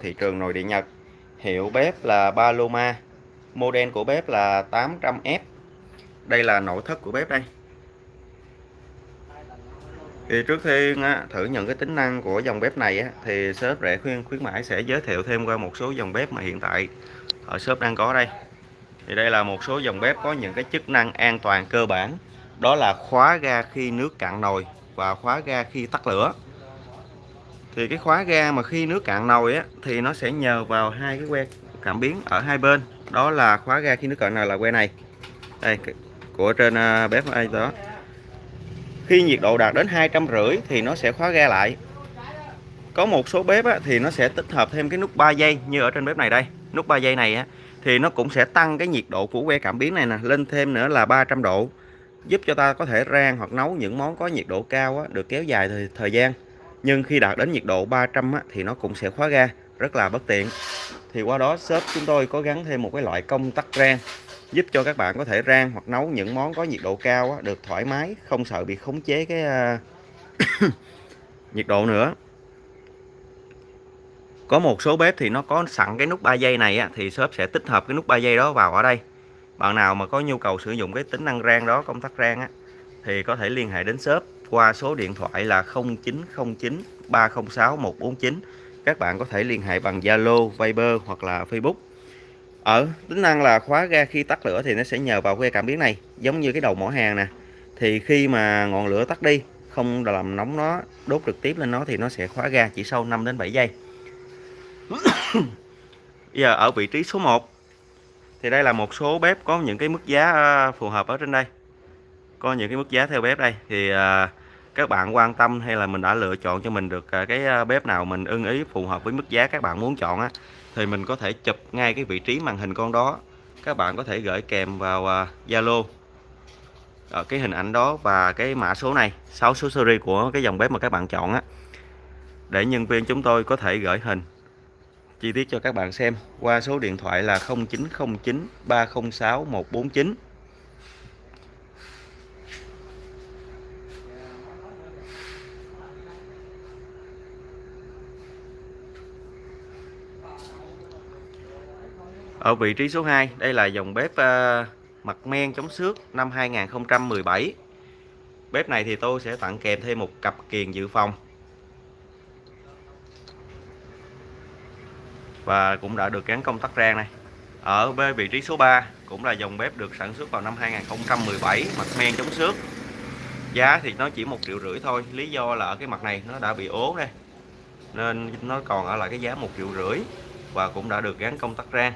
thị trường nồi điện Nhật. Hiệu bếp là Paloma. Model của bếp là 800F đây là nội thất của bếp đây. Thì trước tiên á, thử nhận cái tính năng của dòng bếp này á, thì shop rẻ khuyên khuyến mãi sẽ giới thiệu thêm qua một số dòng bếp mà hiện tại ở shop đang có đây. Thì đây là một số dòng bếp có những cái chức năng an toàn cơ bản. Đó là khóa ga khi nước cạn nồi và khóa ga khi tắt lửa thì cái khóa ga mà khi nước cạn nồi á thì nó sẽ nhờ vào hai cái que cảm biến ở hai bên. Đó là khóa ga khi nước cạn nồi là que này. Đây của trên à, bếp ai đó. Khi nhiệt độ đạt đến hai trăm rưỡi thì nó sẽ khóa ga lại. Có một số bếp á, thì nó sẽ tích hợp thêm cái nút 3 giây như ở trên bếp này đây. Nút 3 giây này á, thì nó cũng sẽ tăng cái nhiệt độ của que cảm biến này nè lên thêm nữa là 300 độ. Giúp cho ta có thể rang hoặc nấu những món có nhiệt độ cao á, được kéo dài thời, thời gian nhưng khi đạt đến nhiệt độ 300 á, thì nó cũng sẽ khóa ga rất là bất tiện. Thì qua đó shop chúng tôi có gắn thêm một cái loại công tắc rang giúp cho các bạn có thể rang hoặc nấu những món có nhiệt độ cao á, được thoải mái không sợ bị khống chế cái à, nhiệt độ nữa. Có một số bếp thì nó có sẵn cái nút 3 giây này á, thì shop sẽ tích hợp cái nút 3 giây đó vào ở đây. Bạn nào mà có nhu cầu sử dụng cái tính năng rang đó công tắc rang á, thì có thể liên hệ đến shop qua số điện thoại là 0909 306 149 các bạn có thể liên hệ bằng Zalo, Viber hoặc là Facebook. Ở tính năng là khóa ga khi tắt lửa thì nó sẽ nhờ vào que cảm biến này. Giống như cái đầu mỏ hàng nè. Thì khi mà ngọn lửa tắt đi không làm nóng nó đốt trực tiếp lên nó thì nó sẽ khóa ga chỉ sau 5 đến 7 giây. Bây giờ ở vị trí số 1 thì đây là một số bếp có những cái mức giá à, phù hợp ở trên đây. Có những cái mức giá theo bếp đây. Thì ờ, các bạn quan tâm hay là mình đã lựa chọn cho mình được à, cái à, bếp nào mình ưng ý, phù hợp với mức giá các bạn muốn chọn á, thì mình có thể chụp ngay cái vị trí màn hình con đó. Các bạn có thể gửi kèm vào à, Zalo ở cái hình ảnh đó và cái mã số này 6 số series của cái dòng bếp mà các bạn chọn á. Để nhân viên chúng tôi có thể gửi hình, chi tiết cho các bạn xem qua số điện thoại là 0909 306 149 Ở vị trí số 2 đây là dòng bếp uh, mặt men chống xước năm 2017 Bếp này thì tôi sẽ tặng kèm thêm một cặp kiền dự phòng. Và cũng đã được gắn công tắc rang này. Ở vị trí số 3 cũng là dòng bếp được sản xuất vào năm 2017 mặt men chống xước. Giá thì nó chỉ một triệu rưỡi thôi lý do là ở cái mặt này nó đã bị ố đây nên nó còn ở lại cái giá một triệu rưỡi và cũng đã được gắn công tắc rang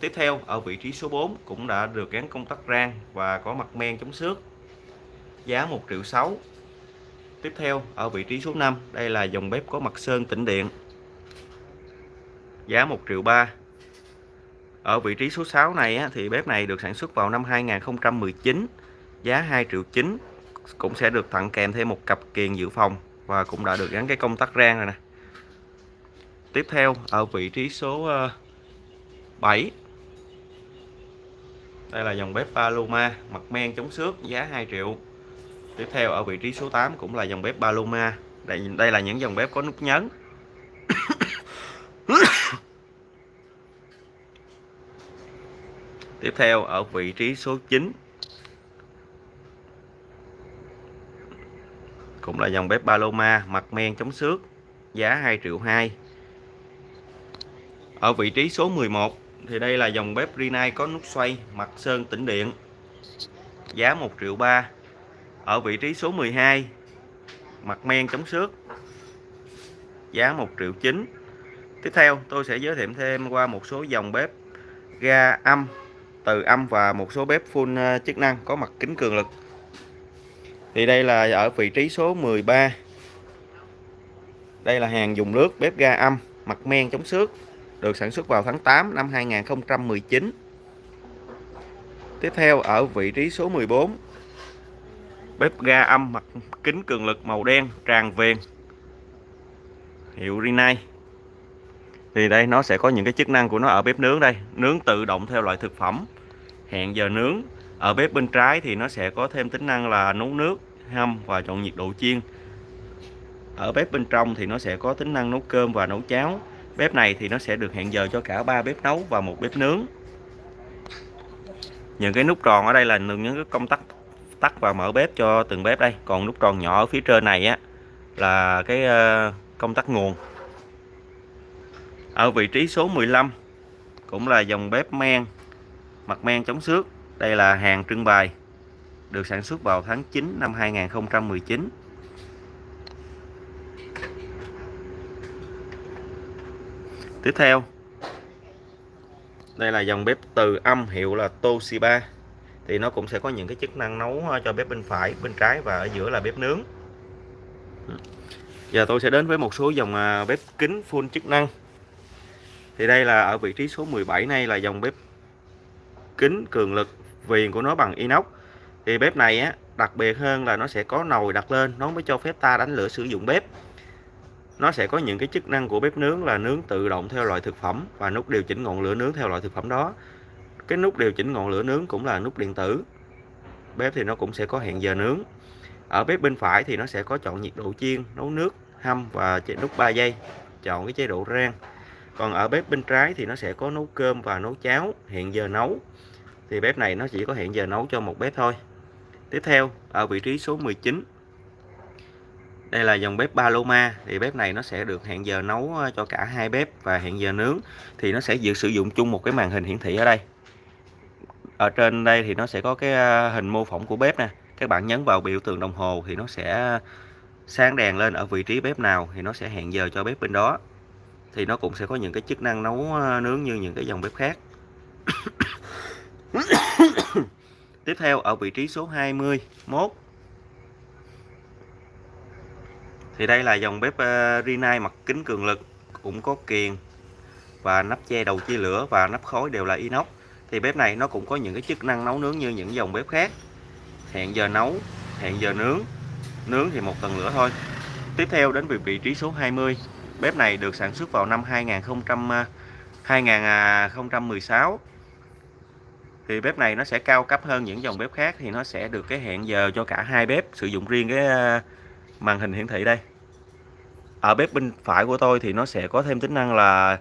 tiếp theo ở vị trí số 4 cũng đã được gắn công tắc rang và có mặt men chống xước. Giá 1 triệu 6 tiếp theo ở vị trí số 5 đây là dòng bếp có mặt sơn tĩnh điện. Giá 1 triệu 3 ở vị trí số 6 này á, thì bếp này được sản xuất vào năm 2019 giá 2 triệu 9 cũng sẽ được tặng kèm thêm một cặp kiền dự phòng và cũng đã được gắn cái công tắc rang rồi nè. Tiếp theo ở vị trí số ờ, 7 đây là dòng bếp Paloma mặt men chống xước giá 2 triệu. Tiếp theo ở vị trí số 8 cũng là dòng bếp Paloma. Đây, đây là những dòng bếp có nút nhấn. Tiếp theo ở vị trí số 9 Cũng là dòng bếp Paloma mặt men chống xước Giá 2 triệu 2 Ở vị trí số 11 thì đây là dòng bếp Rinnai có nút xoay, mặt sơn tĩnh điện. Giá 1 triệu 3 Ở vị trí số 12 Mặt men chống xước. Giá 1 triệu 9 Tiếp theo, tôi sẽ giới thiệu thêm qua một số dòng bếp ga âm, từ âm và một số bếp full ờ, chức năng có mặt kính cường lực. Thì đây là ở vị trí số 13 đây là hàng dùng nước, bếp ga âm, mặt men chống xước được sản xuất vào tháng 8 năm 2019 tiếp theo, ở vị trí số 14 bếp ga âm mặt kính cường lực màu đen, tràn viền hiệu Rinnai. Thì đây, nó sẽ có những cái chức năng của nó ở bếp nướng đây. Nướng tự động theo loại thực phẩm. Hẹn giờ nướng. Ở bếp bên trái thì nó sẽ có thêm tính năng là nấu nước, hâm và chọn nhiệt độ chiên. Ở bếp bên trong thì nó sẽ có tính năng nấu cơm và nấu cháo bếp này thì nó sẽ được hẹn giờ cho cả ba bếp nấu và một bếp nướng. Những cái nút tròn ở đây là những cái công tắc tắt và mở bếp cho từng bếp đây. Còn nút tròn nhỏ ở phía trên này á, là cái ờ, công tắc nguồn. Ở vị trí số 15 cũng là dòng bếp men, mặt men chống xước. Đây là hàng trưng bày, được sản xuất vào tháng 9 năm 2019 tiếp theo. Đây là dòng bếp từ âm, hiệu là Toshiba. Thì nó cũng sẽ có những cái chức năng nấu ờ, cho bếp bên phải, bên trái và ở giữa là bếp nướng. Ừ. Giờ tôi sẽ đến với một số dòng ờ, bếp kính full chức năng. Thì đây là ở vị trí số 17 này là dòng bếp kính cường lực viền của nó bằng inox. Thì bếp này á, đặc biệt hơn là nó sẽ có nồi đặt lên, nó mới cho phép ta đánh lửa sử dụng bếp nó sẽ có những cái chức năng của bếp nướng là nướng tự động theo loại thực phẩm và nút điều chỉnh ngọn lửa nướng theo loại thực phẩm đó. Cái nút điều chỉnh ngọn lửa nướng cũng là nút điện tử. Bếp thì nó cũng sẽ có hẹn giờ nướng. Ở bếp bên phải thì nó sẽ có chọn nhiệt độ chiên, nấu nước, hâm và chế, nút 3 giây, chọn cái chế độ rang. Còn ở bếp bên trái thì nó sẽ có nấu cơm và nấu cháo, hẹn giờ nấu. Thì bếp này nó chỉ có hẹn giờ nấu cho một bếp thôi. Tiếp theo, ở vị trí số 19 đây là dòng bếp Paloma thì bếp này nó sẽ được hẹn giờ nấu ờ, cho cả hai bếp và hẹn giờ nướng. Thì nó sẽ dự sử dụng chung một cái màn hình hiển thị ở đây. Ở trên đây thì nó sẽ có cái ờ, hình mô phỏng của bếp nè. Các bạn nhấn vào biểu tượng đồng hồ thì nó sẽ sáng đèn lên ở vị trí bếp nào thì nó sẽ hẹn giờ cho bếp bên đó. Thì nó cũng sẽ có những cái chức năng nấu ờ, nướng như những cái dòng bếp khác. Tiếp theo, ở vị trí số 21 thì đây là dòng bếp ờ, Rinnai mặt kính cường lực, cũng có kiềng và nắp che đầu chia lửa và nắp khói đều là inox. Thì bếp này nó cũng có những cái chức năng nấu nướng như những dòng bếp khác. Hẹn giờ nấu, hẹn giờ nướng nướng thì một tầng lửa thôi. Tiếp theo đến vị trí số 20 bếp này được sản xuất vào năm 2000 2016 ờ, thì bếp này nó sẽ cao cấp hơn những dòng bếp khác thì nó sẽ được cái hẹn giờ cho cả hai bếp sử dụng riêng cái ờ, màn hình hiển thị đây ở bếp bên phải của tôi thì nó sẽ có thêm tính năng là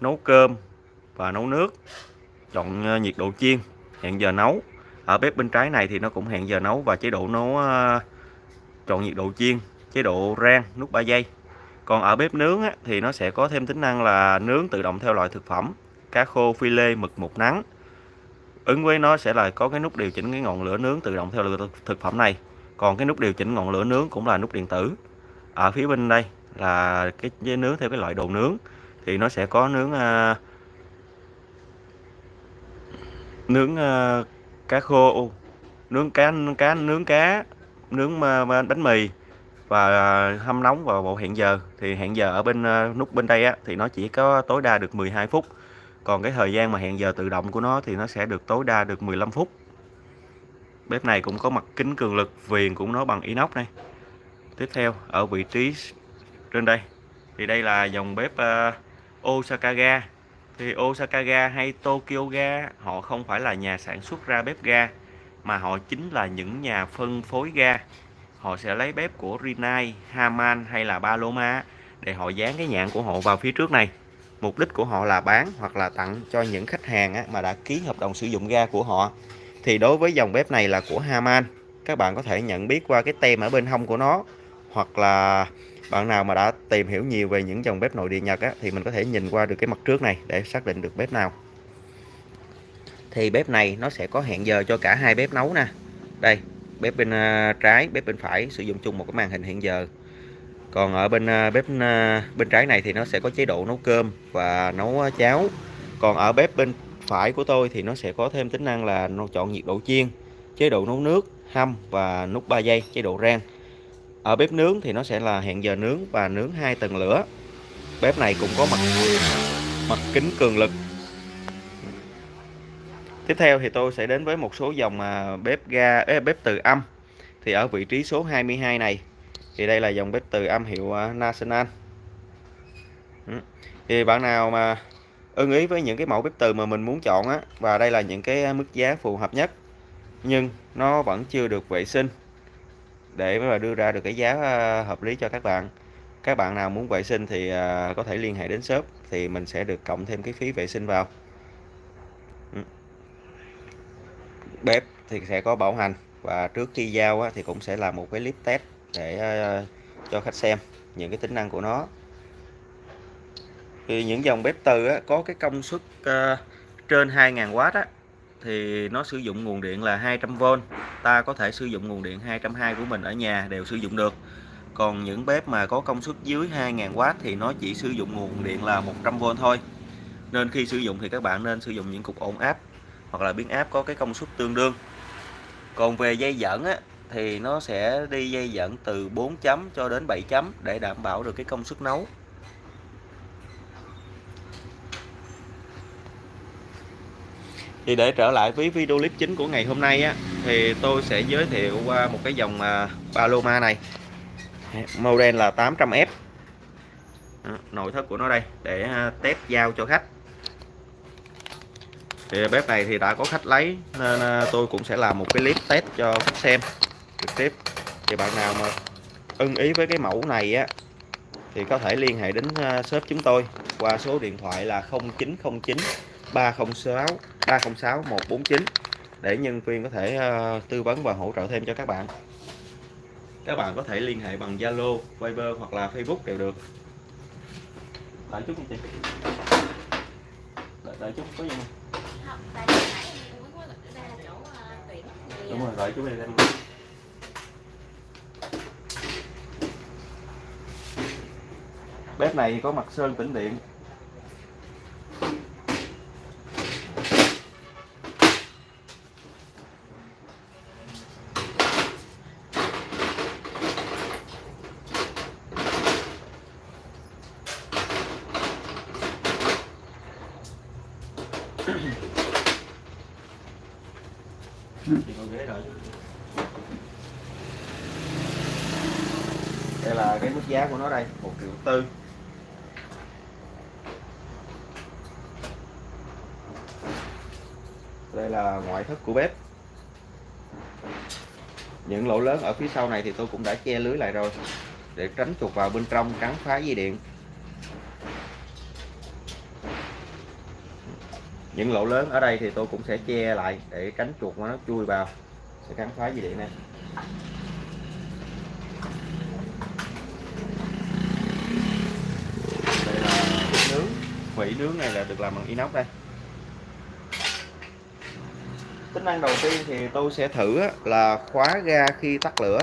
nấu cơm và nấu nước chọn ờ, nhiệt độ chiên hẹn giờ nấu. Ở bếp bên trái này thì nó cũng hẹn giờ nấu và chế độ nấu ờ, chọn nhiệt độ chiên chế độ rang nút 3 giây còn ở bếp nướng á, thì nó sẽ có thêm tính năng là nướng tự động theo loại thực phẩm cá khô phi lê mực một nắng. Ứng với nó sẽ là có cái nút điều chỉnh cái ngọn lửa nướng tự động theo loại thực phẩm này. Còn cái nút điều chỉnh ngọn lửa nướng cũng là nút điện tử. Ở phía bên đây là cái dây nướng theo cái loại đồ nướng thì nó sẽ có nướng à, nướng à, cá khô nướng cá nướng cá nướng à, cá nướng bánh mì và hâm nóng vào bộ hẹn giờ. Thì hẹn giờ ở bên à, nút bên đây á, thì nó chỉ có tối đa được 12 phút. Còn cái thời gian mà hẹn giờ tự động của nó thì nó sẽ được tối đa được 15 phút. Bếp này cũng có mặt kính cường lực viền cũng nó bằng inox này. Tiếp theo ở vị trí trên đây. Thì đây là dòng bếp ờ, uh, Osaka ga thì Osaka ga hay Tokyo ga họ không phải là nhà sản xuất ra bếp ga mà họ chính là những nhà phân phối ga. Họ sẽ lấy bếp của Rinnai, Haman hay là Paloma để họ dán cái nhãn của họ vào phía trước này. Mục đích của họ là bán hoặc là tặng cho những khách hàng mà đã ký hợp đồng sử dụng ga của họ. Thì đối với dòng bếp này là của Haman. Các bạn có thể nhận biết qua cái tem ở bên hông của nó hoặc là bạn nào mà đã tìm hiểu nhiều về những dòng bếp nội địa Nhật á, thì mình có thể nhìn qua được cái mặt trước này để xác định được bếp nào. Thì bếp này nó sẽ có hẹn giờ cho cả hai bếp nấu nè. Đây bếp bên à, trái bếp bên phải sử dụng chung một cái màn hình hẹn giờ. Còn ở bên à, bếp à, bên trái này thì nó sẽ có chế độ nấu cơm và nấu cháo. Còn ở bếp bên phải của tôi thì nó sẽ có thêm tính năng là nó chọn nhiệt độ chiên chế độ nấu nước hâm và nút 3 giây chế độ rang ở bếp nướng thì nó sẽ là hẹn giờ nướng và nướng hai tầng lửa. Bếp này cũng có mặt mặt kính cường lực. Tiếp theo thì tôi sẽ đến với một số dòng à, bếp ga bếp từ âm. Thì ở vị trí số 22 này, thì đây là dòng bếp từ âm hiệu à, National. Ừ. Thì bạn nào mà ưng ý với những cái mẫu bếp từ mà mình muốn chọn á, và đây là những cái mức giá phù hợp nhất, nhưng nó vẫn chưa được vệ sinh để mà đưa ra được cái giá ờ, hợp lý cho các bạn. Các bạn nào muốn vệ sinh thì ờ, có thể liên hệ đến shop thì mình sẽ được cộng thêm cái phí vệ sinh vào. Ừ. Bếp thì sẽ có bảo hành và trước khi giao thì cũng sẽ làm một cái clip test để ờ, cho khách xem những cái tính năng của nó. Thì những dòng bếp từ á, có cái công suất uh, trên 2.000W á, thì nó sử dụng nguồn điện là 200V ta có thể sử dụng nguồn điện 220 của mình ở nhà đều sử dụng được. Còn những bếp mà có công suất dưới 2000W thì nó chỉ sử dụng nguồn điện là 100V thôi. Nên khi sử dụng thì các bạn nên sử dụng những cục ổn áp hoặc là biến áp có cái công suất tương đương. Còn về dây dẫn á, thì nó sẽ đi dây dẫn từ 4 chấm cho đến 7 chấm để đảm bảo được cái công suất nấu. Thì để trở lại với video clip chính của ngày hôm nay á, thì tôi sẽ giới thiệu qua một cái dòng à, Paloma này. Model là 800F nội thất của nó đây, để à, test giao cho khách. Thì bếp này thì đã có khách lấy, nên à, tôi cũng sẽ làm một cái clip test cho khách xem trực tiếp. Thì bạn nào mà ưng ý với cái mẫu này á, thì có thể liên hệ đến shop chúng tôi qua số điện thoại là 0909 306 306 149 để nhân viên có thể uh, tư vấn và hỗ trợ thêm cho các bạn. Các bạn có thể liên hệ bằng Zalo, Viber hoặc là Facebook đều được. Đợi chút chị. Đợi, đợi chút có gì không? Đúng rồi đợi chút đi em bếp này có mặt sơn tĩnh điện đây là cái mức giá của nó đây. Một triệu tư. Đây là ngoại thất của bếp. Những lỗ lớn ở phía sau này thì tôi cũng đã che lưới lại rồi, để tránh chuột vào bên trong cắn phá dây điện. Những lỗ lớn ở đây thì tôi cũng sẽ che lại để tránh chuột nó chui vào, sẽ cắn phá dây điện này đây là nướng vỉ nướng này là được làm bằng inox đây. Tính năng đầu tiên thì tôi sẽ thử là khóa ga khi tắt lửa.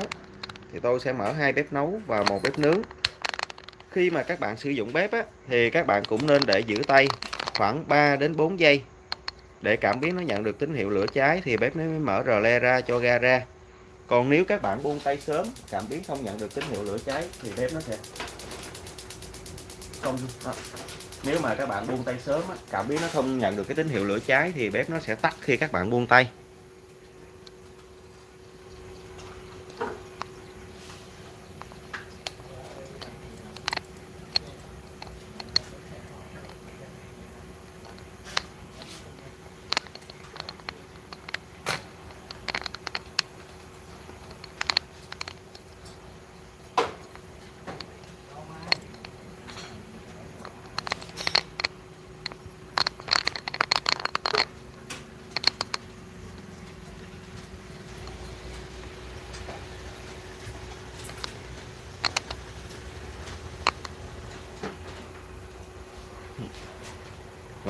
Thì tôi sẽ mở hai bếp nấu và một bếp nướng. Khi mà các bạn sử dụng bếp á, thì các bạn cũng nên để giữ tay khoảng 3 đến 4 giây. Để cảm biến nó nhận được tín hiệu lửa cháy thì bếp nó mới mở rờ le ra cho ga ra. Còn nếu các bạn buông tay sớm cảm biến không nhận được tín hiệu lửa cháy thì bếp nó sẽ không nếu mà các bạn buông tay sớm cảm biến nó không nhận được cái tín hiệu lửa cháy thì bếp nó sẽ tắt khi các bạn buông tay.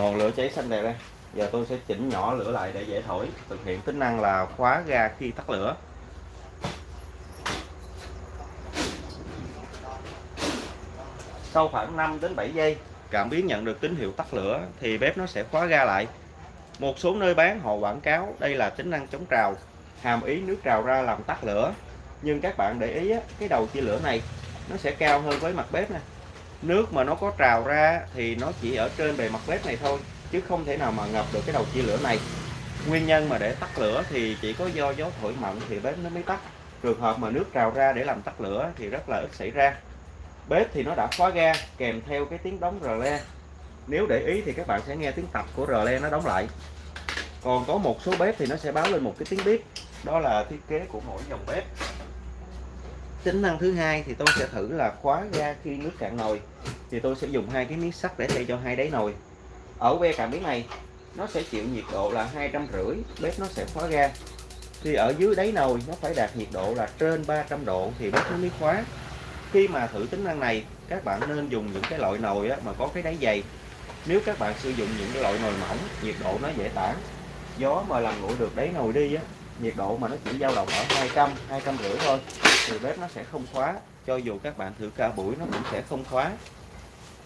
Ngọn lửa cháy xanh đẹp đây. Giờ tôi sẽ chỉnh nhỏ lửa lại để dễ thổi. Thực hiện tính năng là khóa ga khi tắt lửa. Sau khoảng 5 đến 7 giây, cảm biến nhận được tín hiệu tắt lửa thì bếp nó sẽ khóa ga lại. Một số nơi bán họ quảng cáo đây là tính năng chống trào, hàm ý nước trào ra làm tắt lửa. Nhưng các bạn để ý cái đầu chia lửa này nó sẽ cao hơn với mặt bếp nè nước mà nó có trào ra thì nó chỉ ở trên bề mặt bếp này thôi, chứ không thể nào mà ngập được cái đầu chia lửa này. Nguyên nhân mà để tắt lửa thì chỉ có do gió thổi mạnh thì bếp nó mới tắt. Trường hợp mà nước trào ra để làm tắt lửa thì rất là ít xảy ra. Bếp thì nó đã khóa ga, kèm theo cái tiếng đóng rờ le. Nếu để ý thì các bạn sẽ nghe tiếng tập của rờ le nó đóng lại. Còn có một số bếp thì nó sẽ báo lên một cái tiếng bếp đó là thiết kế của mỗi dòng bếp tính năng thứ hai thì tôi sẽ thử là khóa ga khi nước cạn nồi. Thì tôi sẽ dùng hai cái miếng sắt để thay cho hai đáy nồi. Ở que cảm biến này, nó sẽ chịu nhiệt độ là hai trăm rưỡi, bếp nó sẽ khóa ga. Thì ở dưới đáy nồi, nó phải đạt nhiệt độ là trên 300 độ thì bếp nó mới khóa. Khi mà thử tính năng này, các bạn nên dùng những cái loại nồi mà có cái đáy dày. Nếu các bạn sử dụng những cái loại nồi mỏng, nhiệt độ nó dễ tản. Gió mà làm nguội được đáy nồi đi á nhiệt độ mà nó chỉ dao động ở 200 200 rưỡi thôi thì bếp nó sẽ không khóa. Cho dù các bạn thử cả buổi nó cũng sẽ không khóa.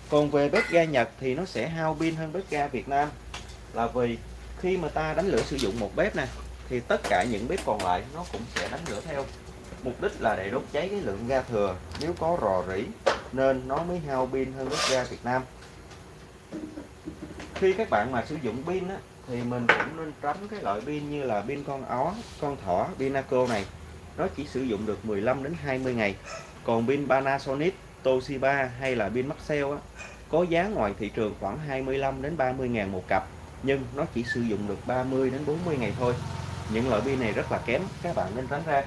Còn về bếp ga Nhật thì nó sẽ hao pin hơn bếp ga Việt Nam. Là vì khi mà ta đánh lửa sử dụng một bếp nè thì tất cả những bếp còn lại nó cũng sẽ đánh lửa theo. Mục đích là để đốt cháy cái lượng ga thừa. Nếu có rò rỉ nên nó mới hao pin hơn bếp ga Việt Nam. Khi các bạn mà sử dụng pin á, thì mình cũng nên tránh cái loại pin như là pin con ó, con thỏ, Pinaco này. Nó chỉ sử dụng được 15 đến 20 ngày. Còn pin Panasonic, Toshiba hay là pin Maxell á, có giá ngoài thị trường khoảng 25 đến 30 ngàn một cặp. Nhưng nó chỉ sử dụng được 30 đến 40 ngày thôi. Những loại pin này rất là kém các bạn nên tránh ra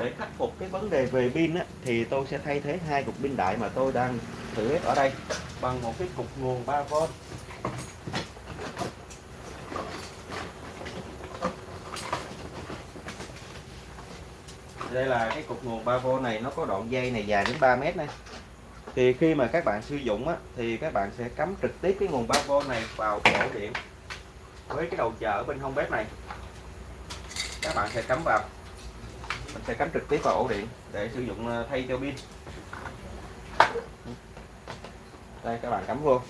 để khắc phục cái vấn đề về pin á, thì tôi sẽ thay thế hai cục pin đại mà tôi đang thử ép ở đây bằng một cái cục nguồn 3V đây là cái cục nguồn 3V này nó có đoạn dây này dài đến 3 mét này. Thì khi mà các bạn sử dụng á, thì các bạn sẽ cắm trực tiếp cái nguồn 3V này vào ổ điện với cái đầu chờ ở bên hông bếp này. Các bạn sẽ cắm vào mình sẽ cắm trực tiếp vào ổ điện để sử dụng ờ, thay cho pin. Đây, các bạn cắm vô.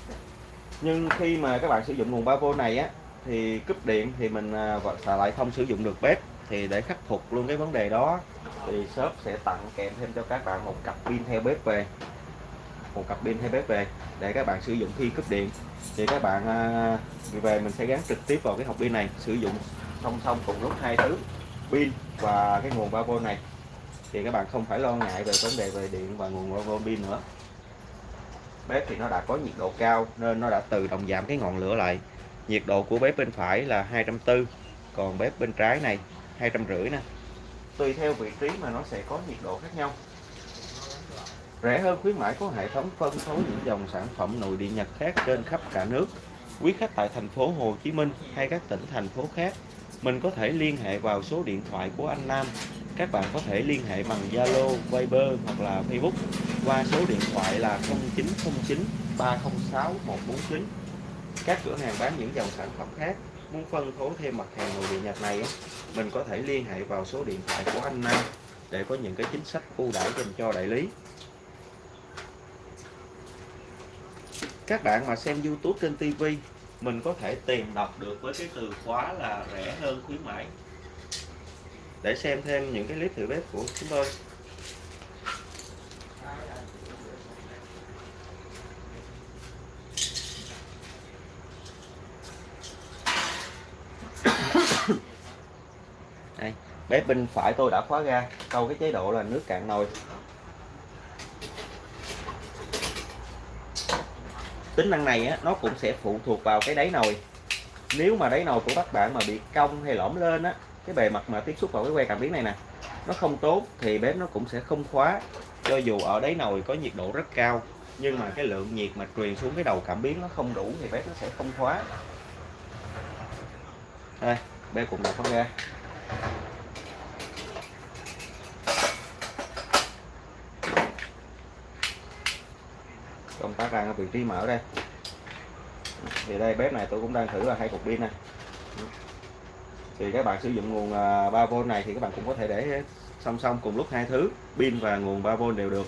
Nhưng khi mà các bạn sử dụng nguồn 3V này á, thì cúp điện thì mình ờ, xài lại không sử dụng được bếp thì để khắc phục luôn cái vấn đề đó thì shop sẽ tặng kèm thêm cho các bạn một cặp pin theo bếp về. Một cặp pin theo bếp về để các bạn sử dụng khi cúp điện. Thì các bạn ờ, về mình sẽ gắn trực tiếp vào cái hộp pin này, sử dụng song song cùng lúc hai thứ pin và cái nguồn 3V này. Thì các bạn không phải lo ngại về vấn đề về điện và nguồn 3V pin nữa. Bếp thì nó đã có nhiệt độ cao nên nó đã tự động giảm cái ngọn lửa lại. Nhiệt độ của bếp bên phải là 240 còn bếp bên trái này 250 nè. Tùy theo vị trí mà nó sẽ có nhiệt độ khác nhau. Rẻ hơn khuyến mãi có hệ thống phân phối những dòng sản phẩm nội địa Nhật khác trên khắp cả nước. Quý khách tại thành phố Hồ Chí Minh hay các tỉnh thành phố khác mình có thể liên hệ vào số điện thoại của anh Nam. Các bạn có thể liên hệ bằng Zalo, Viber hoặc là Facebook qua số điện thoại là 0909 306 149 các cửa hàng bán những dòng sản phẩm khác muốn phân phối thêm mặt hàng nội địa Nhật này mình có thể liên hệ vào số điện thoại của anh Nam để có những cái chính sách ưu đãi dành cho đại lý. Các bạn mà xem YouTube trên TV mình có thể tìm đọc được với cái từ khóa là rẻ hơn khuyến mãi. Để xem thêm những cái clip thử bếp của chúng tôi. Đây, bếp bên phải tôi đã khóa ga câu cái chế độ là nước cạn nồi. Tính năng này á, nó cũng sẽ phụ thuộc vào cái đáy nồi. Nếu mà đáy nồi của các bạn mà bị cong hay lõm lên á cái bề mặt mà tiếp xúc vào cái que cảm biến này nè nó không tốt thì bếp nó cũng sẽ không khóa. Cho dù ở đáy nồi có nhiệt độ rất cao nhưng mà cái lượng nhiệt mà truyền xuống cái đầu cảm biến nó không đủ thì bếp nó sẽ không khóa. Đây bếp cũng đã không ra. Công tắc đang ở vị trí mở đây. Thì đây bếp này tôi cũng đang thử là hai cục pin này. Thì các bạn sử dụng nguồn à, 3V này thì các bạn cũng có thể để song song cùng lúc hai thứ pin và nguồn 3V đều được.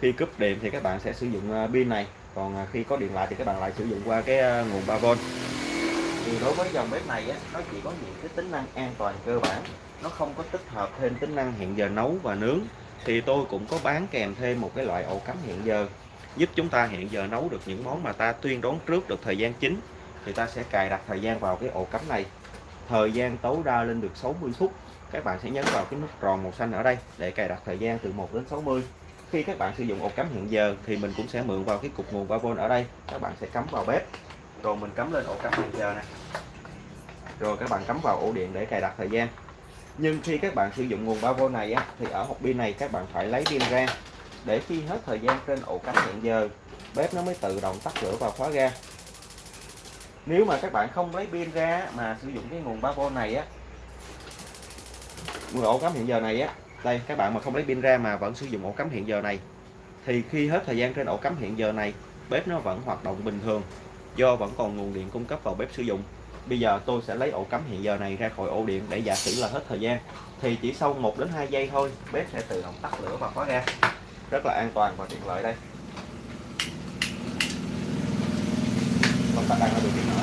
Khi cúp điện thì các bạn sẽ sử dụng à, pin này. Còn à, khi có điện lại thì các bạn lại sử dụng qua cái nguồn 3V thì đối với dòng bếp này á, nó chỉ có những cái tính năng an toàn cơ bản. Nó không có tích hợp thêm tính năng hẹn giờ nấu và nướng. Thì tôi cũng có bán kèm thêm một cái loại ổ cắm hẹn giờ giúp chúng ta hiện giờ nấu được những món mà ta tuyên đoán trước được thời gian chính. Thì ta sẽ cài đặt thời gian vào cái ổ cắm này. Thời gian tối đa lên được 60 phút. Các bạn sẽ nhấn vào cái nút tròn màu xanh ở đây để cài đặt thời gian từ 1 đến 60 khi các bạn sử dụng ổ cắm hẹn giờ thì mình cũng sẽ mượn vào cái cục nguồn 3V ở đây. Các bạn sẽ cắm vào bếp. Rồi mình cắm lên ổ cắm hẹn giờ này rồi các bạn cắm vào ổ điện để cài đặt thời gian. Nhưng khi các bạn sử dụng nguồn 3V này á, thì ở hộp pin này các bạn phải lấy pin ra để khi hết thời gian trên ổ cắm hẹn giờ, bếp nó mới tự động tắt lửa và khóa ga. Nếu mà các bạn không lấy pin ra mà sử dụng cái nguồn 3V này á ổ cắm hiện giờ này á, đây, các bạn mà không lấy pin ra mà vẫn sử dụng ổ cắm hiện giờ này, thì khi hết thời gian trên ổ cắm hiện giờ này, bếp nó vẫn hoạt động bình thường, do vẫn còn nguồn điện cung cấp vào bếp sử dụng. Bây giờ tôi sẽ lấy ổ cắm hiện giờ này ra khỏi ổ điện để giả sử là hết thời gian, thì chỉ sau 1 đến 2 giây thôi, bếp sẽ tự động tắt lửa và khóa ga rất là an toàn và tiện lợi đây. Công tắc đang ở điều kiện mở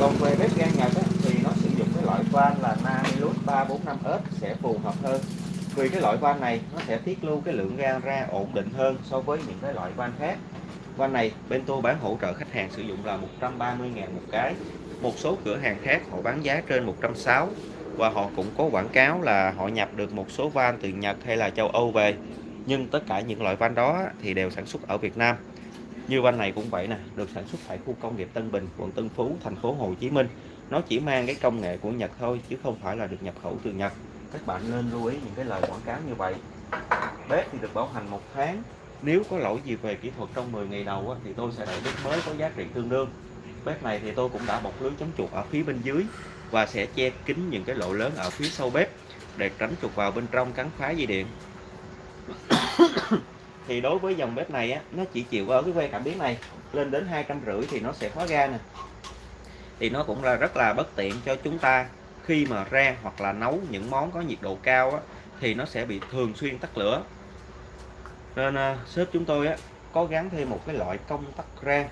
còn về bếp ga Nhật ấy, thì nó sử dụng cái loại van là Namilus 345S sẽ phù hợp hơn. Vì cái loại van này nó sẽ tiết lưu cái lượng ga ra ổn định hơn so với những cái loại van khác. Van này bên tôi bán hỗ trợ khách hàng sử dụng là 130 ngàn một cái. Một số cửa hàng khác họ bán giá trên 160 và họ cũng có quảng cáo là họ nhập được một số van từ Nhật hay là châu Âu về nhưng tất cả những loại van đó thì đều sản xuất ở Việt Nam. Như van này cũng vậy nè, được sản xuất tại khu công nghiệp Tân Bình, quận Tân Phú, thành phố Hồ Chí Minh. Nó chỉ mang cái công nghệ của Nhật thôi, chứ không phải là được nhập khẩu từ Nhật. Các bạn nên lưu ý những cái lời quảng cáo như vậy. Bếp thì được bảo hành một tháng. Nếu có lỗi gì về kỹ thuật trong 10 ngày đầu thì tôi sẽ đợi bếp mới có giá trị tương đương. Bếp này thì tôi cũng đã bọc lưới chống chuột ở phía bên dưới và sẽ che kín những cái lỗ lớn ở phía sau bếp để tránh chuột vào bên trong cắn phá dây điện. thì đối với dòng bếp này á, nó chỉ chịu ở cái que cảm biến này lên đến hai trăm rưỡi thì nó sẽ khóa ga nè. Thì nó cũng là rất là bất tiện cho chúng ta khi mà rang hoặc là nấu những món có nhiệt độ cao á, thì nó sẽ bị thường xuyên tắt lửa. Nên à, sếp chúng tôi á, có gắn thêm một cái loại công tắc rang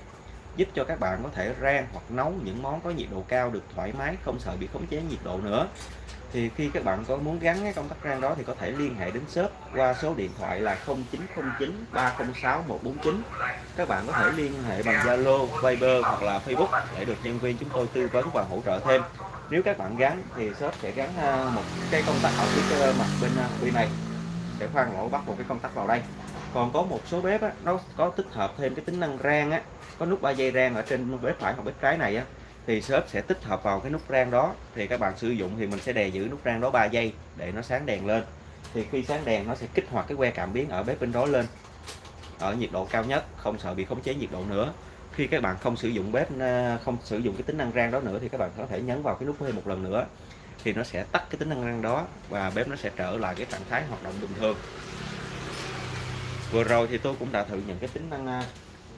giúp cho các bạn có thể rang hoặc nấu những món có nhiệt độ cao được thoải mái không sợ bị khống chế nhiệt độ nữa. Thì khi các bạn có muốn gắn cái công tắc rang đó thì có thể liên hệ đến shop qua số điện thoại là 0909 306 149 các bạn có thể liên hệ bằng Zalo, Viber hoặc là Facebook để được nhân viên chúng tôi tư vấn và hỗ trợ thêm. Nếu các bạn gắn thì shop sẽ gắn à, một cái công tắc ở phía ờ, mặt bên à, bên này sẽ khoan lỗ bắt một cái công tắc vào đây còn có một số bếp á, nó có tích hợp thêm cái tính năng rang á. Có nút 3 giây rang ở trên bếp phải hoặc bếp trái này á thì shop sẽ tích hợp vào cái nút rang đó. Thì các bạn sử dụng thì mình sẽ đè giữ nút rang đó 3 giây để nó sáng đèn lên. Thì khi sáng đèn nó sẽ kích hoạt cái que cảm biến ở bếp bên đó lên ở nhiệt độ cao nhất không sợ bị khống chế nhiệt độ nữa. Khi các bạn không sử dụng bếp ờ, không sử dụng cái tính năng rang đó nữa thì các bạn có thể nhấn vào cái nút thêm một lần nữa thì nó sẽ tắt cái tính năng rang đó và bếp nó sẽ trở lại cái trạng thái hoạt động bình thường vừa rồi thì tôi cũng đã thử những cái tính năng à,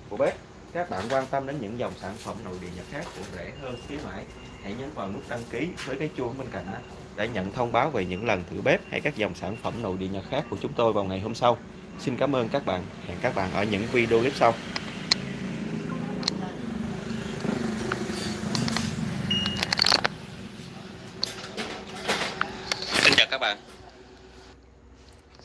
của bếp. Các bạn quan tâm đến những dòng sản phẩm nội địa Nhật khác cũng rẻ hơn khuyến mãi, hãy nhấn vào nút đăng ký với cái chuông bên cạnh để nhận thông báo về những lần thử bếp hay các dòng sản phẩm nội địa Nhật khác của chúng tôi vào ngày hôm sau. Xin cảm ơn các bạn, hẹn các bạn ở những video clip sau.